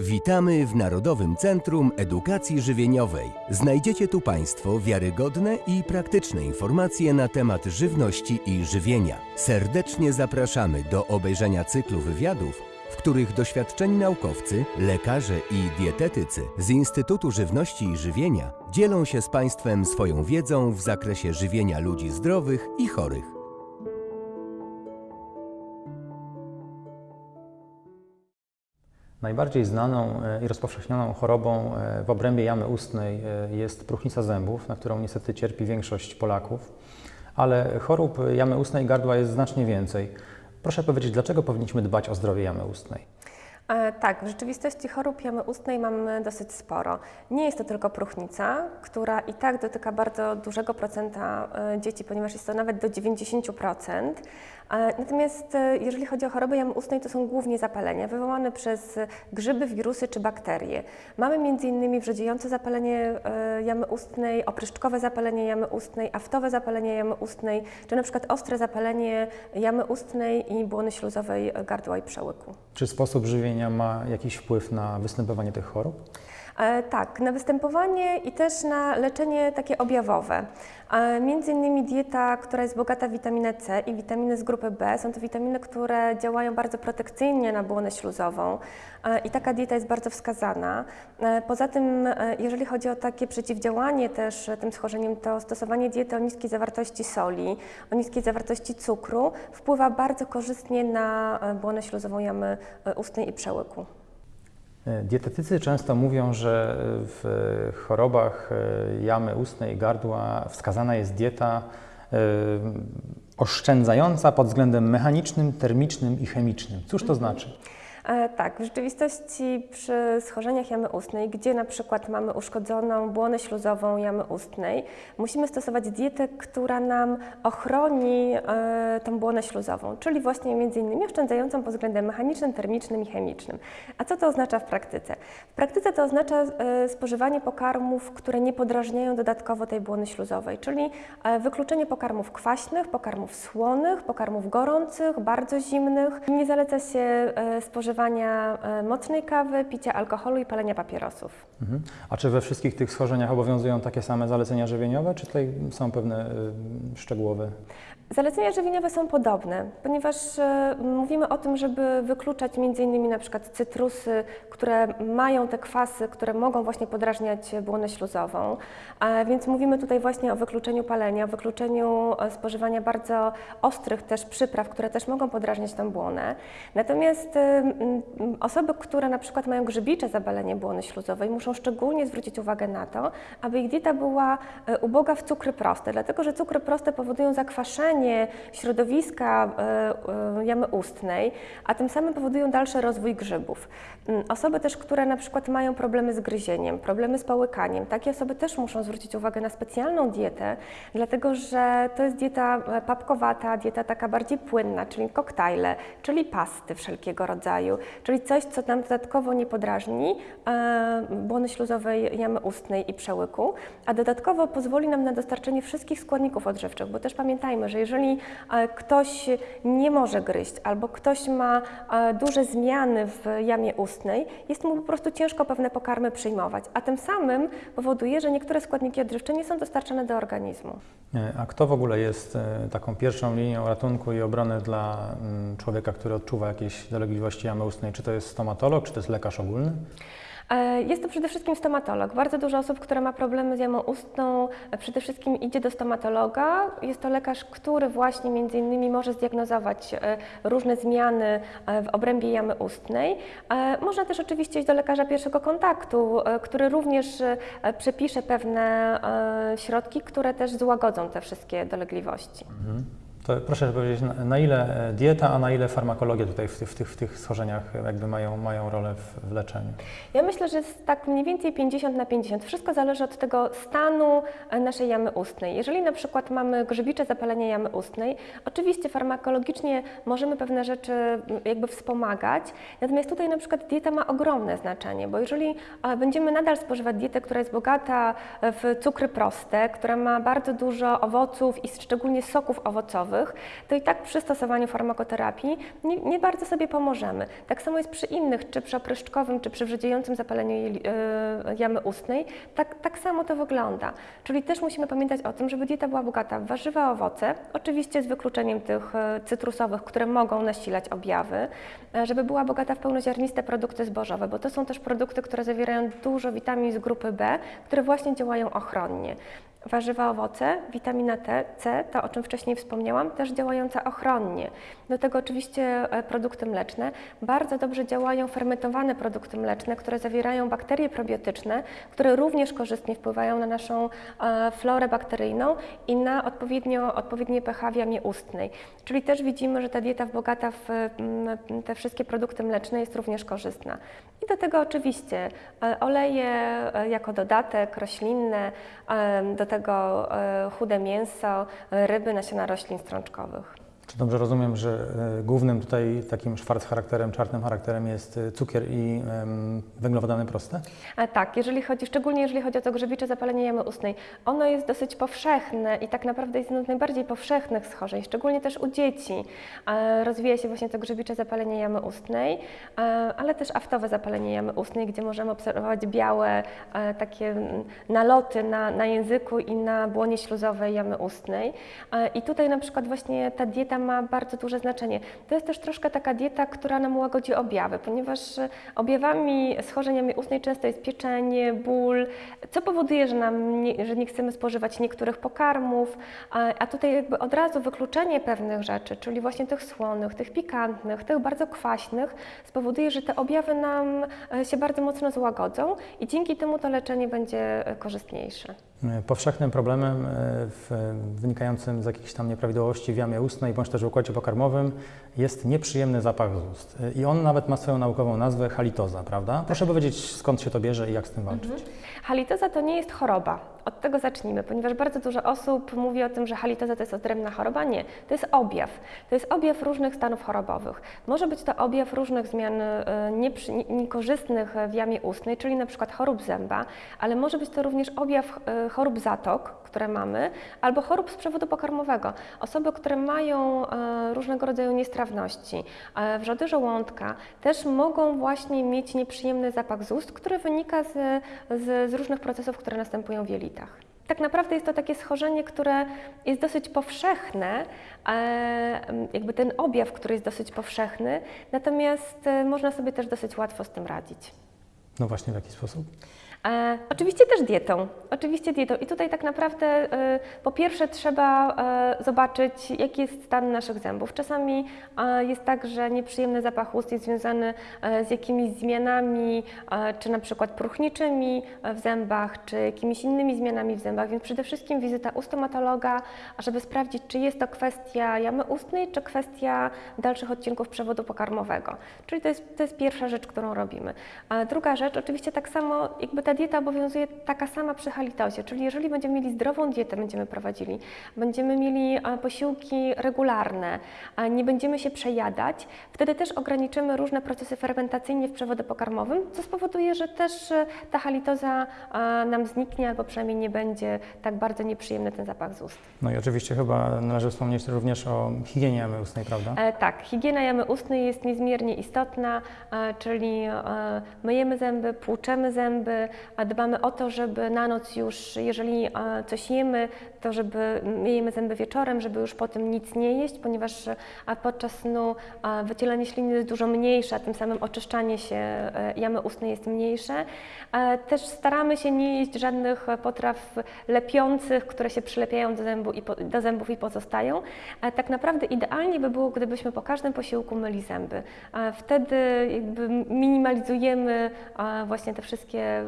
Witamy w Narodowym Centrum Edukacji Żywieniowej. Znajdziecie tu Państwo wiarygodne i praktyczne informacje na temat żywności i żywienia. Serdecznie zapraszamy do obejrzenia cyklu wywiadów, w których doświadczeni naukowcy, lekarze i dietetycy z Instytutu Żywności i Żywienia dzielą się z Państwem swoją wiedzą w zakresie żywienia ludzi zdrowych i chorych. Najbardziej znaną e, i rozpowszechnioną chorobą e, w obrębie jamy ustnej e, jest próchnica zębów, na którą niestety cierpi większość Polaków, ale chorób jamy ustnej i gardła jest znacznie więcej. Proszę powiedzieć, dlaczego powinniśmy dbać o zdrowie jamy ustnej? Tak, w rzeczywistości chorób jamy ustnej mamy dosyć sporo. Nie jest to tylko próchnica, która i tak dotyka bardzo dużego procenta dzieci, ponieważ jest to nawet do 90%. Natomiast e, jeżeli chodzi o choroby jamy ustnej, to są głównie zapalenia wywołane przez grzyby, wirusy czy bakterie. Mamy m.in. wrzodziejące zapalenie e, jamy ustnej, opryszczkowe zapalenie jamy ustnej, aftowe zapalenie jamy ustnej, czy na przykład ostre zapalenie jamy ustnej i błony śluzowej gardła i przełyku. Czy sposób żywienia ma jakiś wpływ na występowanie tych chorób? E, Tak, na występowanie i też na leczenie takie objawowe. E, Między innymi dieta, która jest bogata w witaminę C i witaminy z grupy B. Są to witaminy, które działają bardzo protekcyjnie na błonę śluzową e, i taka dieta jest bardzo wskazana. Poza tym, jeżeli chodzi o takie przeciwdziałanie też tym schorzeniem, to stosowanie diety o niskiej zawartości soli, o niskiej zawartości cukru wpływa bardzo korzystnie na błonę śluzową jamy ustnej i przełyku. E, Dietetycy często mówią, że w chorobach e, jamy ustnej i gardła wskazana jest dieta e, oszczędzająca pod względem mechanicznym, termicznym i chemicznym. Cóż to znaczy? E, Tak, w rzeczywistości przy schorzeniach jamy ustnej, gdzie na przykład mamy uszkodzoną błonę śluzową jamy ustnej, musimy stosować dietę, która nam ochroni e, tą błonę śluzową, czyli właśnie między innymi oszczędzającą pod względem mechanicznym, termicznym i chemicznym. A co to oznacza w praktyce? W praktyce to oznacza e, spożywanie pokarmów, które nie podrażniają dodatkowo tej błony śluzowej, czyli wykluczenie pokarmów kwaśnych, pokarmów słonych, pokarmów gorących, bardzo zimnych. Nie zaleca się e, spożywania e, mocnej kawy, picia alkoholu i palenia papierosów. Mhm. A czy we wszystkich tych schorzeniach obowiązują takie same zalecenia żywieniowe, czy tutaj są pewne y, szczegółowe? Zalecenia żywieniowe są podobne, ponieważ e, mówimy o tym, żeby wykluczać m.in. na przykład cytrusy, które mają te kwasy, które mogą właśnie podrażniać błonę śluzową, więc mówimy tutaj właśnie o wykluczeniu palenia, wykluczeniu e, spożywania bardzo ostrych też przypraw, które też mogą podrażniać tę błonę. Natomiast e, osoby, które na przykład mają grzybicze zabalenie błony śluzowej, muszą szczególnie zwrócić uwagę na to, aby ich dieta była uboga w cukry proste, dlatego że cukry proste powodują zakwaszenie środowiska e, e, jamy ustnej, a tym samym powodują dalszy rozwój grzybów. Mm, Osoby też, które na przykład mają problemy z gryzieniem, problemy z połykaniem, takie osoby też muszą zwrócić uwagę na specjalną dietę, dlatego że to jest dieta e, papkowata, dieta taka bardziej płynna, czyli koktajle, czyli pasty wszelkiego rodzaju, czyli coś, co nam dodatkowo nie podrażni błony śluzowej jamy ustnej i przełyku, a dodatkowo pozwoli nam na dostarczenie wszystkich składników odżywczych, bo też pamiętajmy, że jeżeli e, ktoś nie może gryźć albo ktoś ma e, duże zmiany w jamie ustnej, jest mu po prostu ciężko pewne pokarmy przyjmować, a tym samym powoduje, że niektóre składniki odżywcze nie są dostarczane do organizmu. E, A kto w ogóle jest taką pierwszą linią ratunku i obrony dla mm, człowieka, który odczuwa jakieś dolegliwości jamy ustnej? Czy to jest stomatolog, czy to jest lekarz ogólny? E, Jest to przede wszystkim stomatolog. Bardzo dużo osób, które ma problemy z jamą ustną, e, przede wszystkim idzie do stomatologa. Jest to lekarz, który właśnie między innymi może zdiagnozować e, różne zmiany w obrębie jamy ustnej. Można też oczywiście iść do lekarza pierwszego kontaktu, który również przepisze pewne środki, które też złagodzą te wszystkie dolegliwości. To proszę powiedzieć, na, ile e, dieta, a na ile farmakologia tutaj w, tych- w, tych, w tych schorzeniach jakby mają, mają rolę w, w leczeniu? Ja myślę, że jest tak mniej więcej 50 na 50. Wszystko zależy od tego stanu e, naszej jamy ustnej. Jeżeli na przykład mamy grzybicze zapalenie jamy ustnej, oczywiście farmakologicznie możemy pewne rzeczy jakby wspomagać, natomiast tutaj na przykład dieta ma ogromne znaczenie, bo jeżeli e, będziemy nadal spożywać dietę, która jest bogata w cukry proste, która ma bardzo dużo owoców i szczególnie soków owocowych, to i tak przy stosowaniu farmakoterapii nie, nie bardzo sobie pomożemy. Tak samo jest przy innych, czy przy opryszczkowym, czy przy wrzodziejącym zapaleniu yy, jamy ustnej, tak, tak samo to wygląda. Czyli też musimy pamiętać o tym, żeby dieta była bogata w warzywa, owoce, oczywiście z wykluczeniem tych yy, cytrusowych, które mogą nasilać objawy, yy, żeby była bogata w pełnoziarniste produkty zbożowe, bo to są też produkty, które zawierają dużo witamin z grupy B, które właśnie działają ochronnie. Warzywa, owoce, witamina T, C, to o czym wcześniej wspomniałam, też działająca ochronnie. Do tego oczywiście e, produkty mleczne. Bardzo dobrze działają fermentowane produkty mleczne, które zawierają bakterie probiotyczne, które również korzystnie wpływają na naszą e, florę bakteryjną i na odpowiednio, odpowiednie pH w jamie ustnej. Czyli też widzimy, że ta dieta bogata w te wszystkie produkty mleczne jest również korzystna. Do tego oczywiście e, oleje jako dodatek, roślinne, do tego e, chude mięso, ryby, nasiona roślin strączkowych. Czy dobrze rozumiem, że e, głównym tutaj takim szwarc charakterem, czarnym charakterem jest e, cukier i węglowodany proste? A tak, jeżeli chodzi, szczególnie jeżeli chodzi o to grzybicze zapalenie jamy ustnej, ono jest dosyć powszechne i tak naprawdę jest jedno z najbardziej powszechnych schorzeń, szczególnie też u dzieci. Rozwija się właśnie to grzybicze zapalenie jamy ustnej, ale też aftowe zapalenie jamy ustnej, gdzie możemy obserwować białe takie naloty na, na języku i na błonie śluzowej jamy ustnej. I tutaj na przykład właśnie ta dieta ma bardzo duże znaczenie. To jest też troszkę taka dieta, która nam łagodzi objawy, ponieważ e, objawami schorzeniami ustnej często jest pieczenie, ból, co powoduje, że, nam nie, że nie chcemy spożywać niektórych pokarmów, a, a tutaj jakby od razu wykluczenie pewnych rzeczy, czyli właśnie tych słonych, tych pikantnych, tych bardzo kwaśnych, spowoduje, że te objawy nam e, się bardzo mocno złagodzą i dzięki temu to leczenie będzie e, korzystniejsze. Powszechnym problemem w, wynikającym z jakichś tam nieprawidłowości w jamie ustnej bądź też w układzie pokarmowym jest nieprzyjemny zapach z ust. I on nawet ma swoją naukową nazwę halitoza, prawda? Proszę powiedzieć, skąd się to bierze i jak z tym walczyć. Mhm. Halitoza to nie jest choroba. Od tego zacznijmy, ponieważ bardzo dużo osób mówi o tym, że halitoza to jest odrębna choroba. Nie, to jest objaw. To jest objaw różnych stanów chorobowych. Może być to objaw różnych zmian e, niekorzystnych w jamie ustnej, czyli na przykład chorób zęba, ale może być to również objaw e, chorób zatok, które mamy, albo chorób z przewodu pokarmowego. Osoby, które mają e, różnego rodzaju niestrawności, wrzody żołądka, też mogą właśnie mieć nieprzyjemny zapach z ust, który wynika z, z, z różnych procesów, które następują w jelitach. Tak naprawdę jest to takie schorzenie, które jest dosyć powszechne, jakby ten objaw, który jest dosyć powszechny, natomiast e, można sobie też dosyć łatwo z tym radzić. No właśnie, w jaki sposób? E, oczywiście też dietą. Oczywiście dietą. I tutaj tak naprawdę e, po pierwsze trzeba e, zobaczyć, jaki jest stan naszych zębów. Czasami e, jest tak, że nieprzyjemny zapach ust jest związany e, z jakimiś zmianami, e, czy na przykład próchniczymi w zębach, czy jakimiś innymi zmianami w zębach, więc przede wszystkim wizyta u stomatologa, żeby sprawdzić, czy jest to kwestia jamy ustnej, czy kwestia dalszych odcinków przewodu pokarmowego. Czyli to jest, to jest pierwsza rzecz, którą robimy. Druga rzecz, oczywiście tak samo jakby ta dieta obowiązuje taka sama przy halitozie, czyli jeżeli będziemy mieli zdrową dietę, będziemy prowadzili, będziemy mieli e, posiłki regularne, nie będziemy się przejadać, wtedy też ograniczymy różne procesy fermentacyjne w przewodzie pokarmowym, co spowoduje, że też e, ta halitoza e, nam zniknie albo przynajmniej nie będzie tak bardzo nieprzyjemny ten zapach z ust. No i oczywiście chyba należy wspomnieć również o higienie jamy ustnej, prawda? E, tak, higiena jamy ustnej jest niezmiernie istotna, e, czyli e, myjemy zęby, płuczemy zęby, dbamy o to, żeby na noc już, jeżeli e, coś jemy, to żeby myjemy zęby wieczorem, żeby już po tym nic nie jeść, ponieważ podczas snu wycielanie śliny jest dużo mniejsze, a tym samym oczyszczanie się e, jamy ustnej jest mniejsze. E, też staramy się nie jeść żadnych potraw lepiących, które się przylepiają do, zębu i po, do zębów i pozostają. Tak naprawdę idealnie by było, gdybyśmy po każdym posiłku myli zęby. Wtedy minimalizujemy właśnie te wszystkie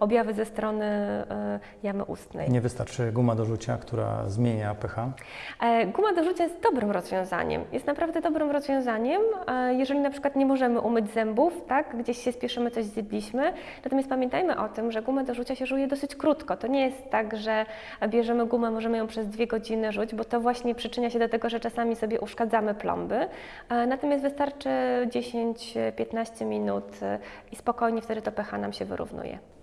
objawy ze strony e, jamy ustnej. Nie wystarczy guma do rzucia, która zmienia pH? E, guma do rzucia jest dobrym rozwiązaniem. Jest naprawdę dobrym rozwiązaniem, e, jeżeli na przykład nie możemy umyć zębów, tak, gdzieś się spieszymy, coś zjedliśmy. Natomiast pamiętajmy o tym, że gumę do rzucia się żuje dosyć krótko. To nie jest tak, że bierzemy gumę, możemy ją przez dwie godziny rzuć, bo to właśnie przyczynia się do tego, że czasami sobie uszkadzamy plomby. Natomiast wystarczy 10-15 minut i spokojnie wtedy to pH nam się wyrównuje.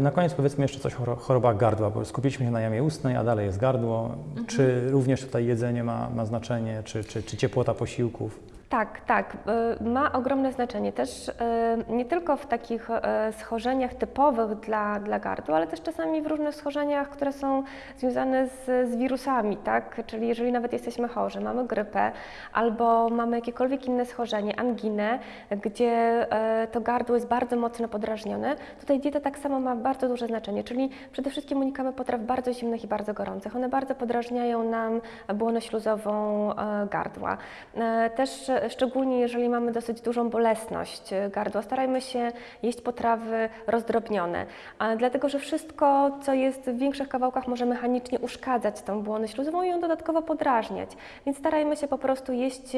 Na koniec powiedzmy jeszcze coś o choro- chorobach gardła, bo skupiliśmy się na jamie ustnej, a dalej jest gardło. Czy również tutaj jedzenie ma, ma znaczenie, czy, czy, czy ciepłota posiłków? Tak, tak, y, ma ogromne znaczenie też y, nie tylko w takich schorzeniach typowych dla, dla gardła, ale też czasami w różnych schorzeniach, które są związane z, z wirusami, tak? Czyli jeżeli nawet jesteśmy chorzy, mamy grypę albo mamy jakiekolwiek inne schorzenie, anginę, gdzie to gardło jest bardzo mocno podrażnione, tutaj dieta tak samo ma bardzo duże znaczenie, czyli przede wszystkim unikamy potraw bardzo zimnych i bardzo gorących. One bardzo podrażniają nam błonę śluzową e, gardła. E, Też e, szczególnie jeżeli mamy dosyć dużą bolesność gardła, starajmy się jeść potrawy rozdrobnione, dlatego że wszystko, co jest w większych kawałkach, może mechanicznie uszkadzać tą błonę śluzową i ją dodatkowo podrażniać. Więc starajmy się po prostu jeść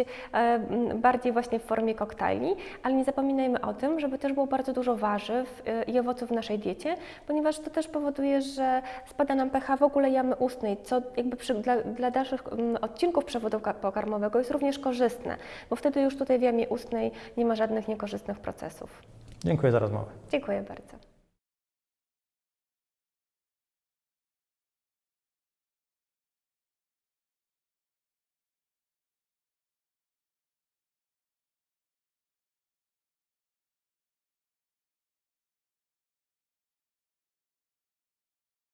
bardziej właśnie w formie koktajli, ale nie zapominajmy o tym, żeby też było bardzo dużo warzyw i owoców w naszej diecie, ponieważ to też powoduje, że spada nam pH w ogóle jamy ustnej, co jakby przy, dla, dla dalszych mm, odcinków przewodu ka- pokarmowego jest również korzystne, bo wtedy już tutaj w jamie ustnej nie ma żadnych niekorzystnych procesów. Dziękuję za rozmowę. Dziękuję bardzo.